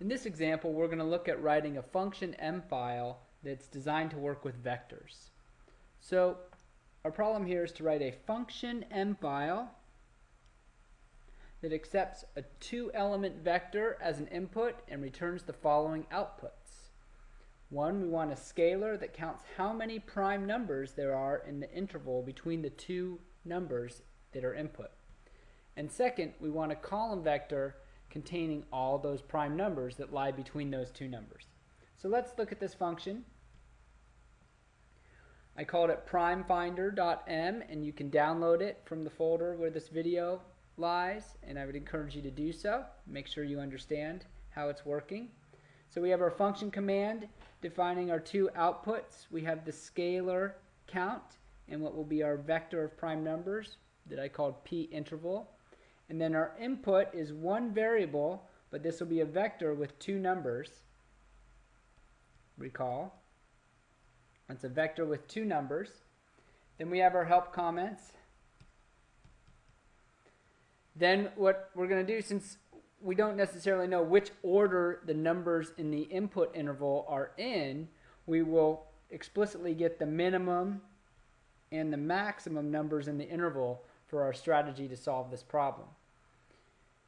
In this example, we're going to look at writing a function m file that's designed to work with vectors. So our problem here is to write a function m file that accepts a two element vector as an input and returns the following outputs. One, we want a scalar that counts how many prime numbers there are in the interval between the two numbers that are input. And second, we want a column vector containing all those prime numbers that lie between those two numbers. So let's look at this function. I called it primefinder.m and you can download it from the folder where this video lies and I would encourage you to do so. Make sure you understand how it's working. So we have our function command defining our two outputs. We have the scalar count and what will be our vector of prime numbers that I called p interval. And then our input is one variable, but this will be a vector with two numbers. Recall. It's a vector with two numbers. Then we have our help comments. Then what we're going to do, since we don't necessarily know which order the numbers in the input interval are in, we will explicitly get the minimum and the maximum numbers in the interval for our strategy to solve this problem.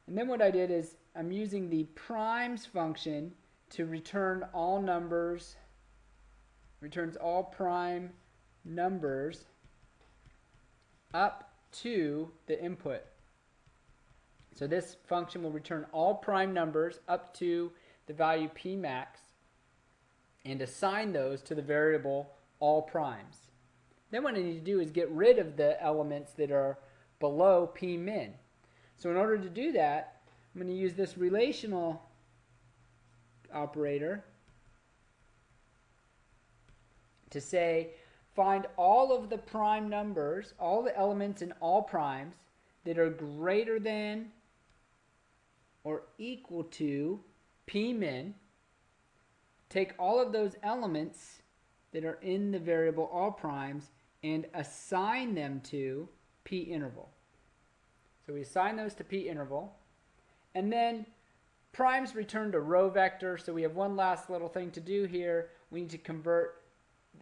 And then what I did is I'm using the primes function to return all numbers, returns all prime numbers up to the input. So this function will return all prime numbers up to the value p max and assign those to the variable all primes. Then what I need to do is get rid of the elements that are below p min. So in order to do that, I'm going to use this relational operator to say find all of the prime numbers, all the elements in all primes that are greater than or equal to p min. Take all of those elements that are in the variable all primes and assign them to p interval. So we assign those to p interval. And then primes return to row vector. So we have one last little thing to do here. We need to convert.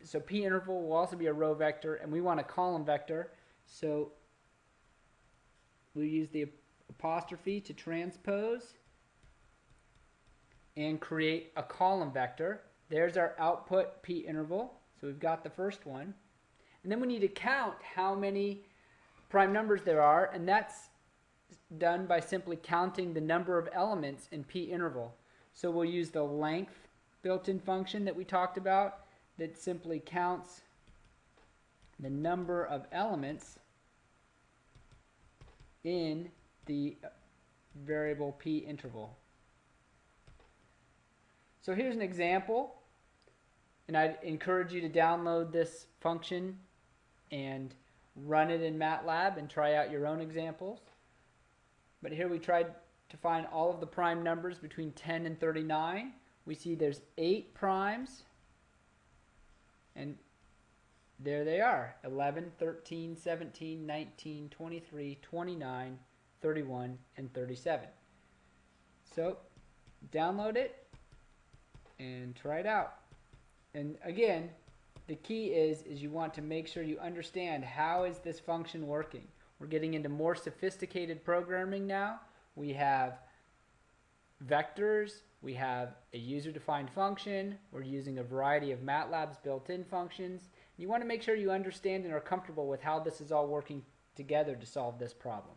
So p interval will also be a row vector. And we want a column vector. So we use the apostrophe to transpose and create a column vector. There's our output p interval. So we've got the first one. And then we need to count how many prime numbers there are. And that's done by simply counting the number of elements in p interval. So we'll use the length built-in function that we talked about that simply counts the number of elements in the variable p interval. So here's an example and I'd encourage you to download this function and run it in MATLAB and try out your own examples. But here we tried to find all of the prime numbers between 10 and 39. We see there's 8 primes. And there they are 11, 13, 17, 19, 23, 29, 31, and 37. So download it and try it out. And again, the key is, is you want to make sure you understand how is this function working. We're getting into more sophisticated programming now. We have vectors, we have a user-defined function, we're using a variety of MATLAB's built-in functions. You want to make sure you understand and are comfortable with how this is all working together to solve this problem.